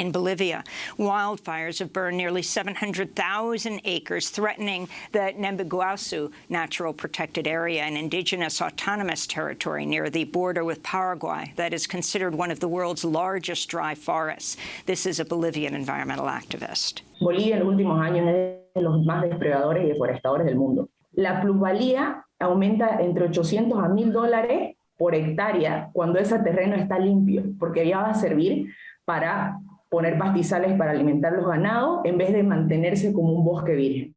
in Bolivia. Wildfires have burned nearly 700,000 acres, threatening the Nembiguasu Natural Protected Area, an indigenous autonomous territory near the border with Paraguay that is considered one of the world's largest dry forests. This is a Bolivian environmental activist. Bolivia en los últimos años es de los más depredadores y deforestadores del mundo. La plusvalía aumenta entre 800 a 1000 dólares por hectárea cuando ese terreno está limpio, porque ya va a servir para poner pastizales para alimentar los ganados en vez de mantenerse como un bosque virgen.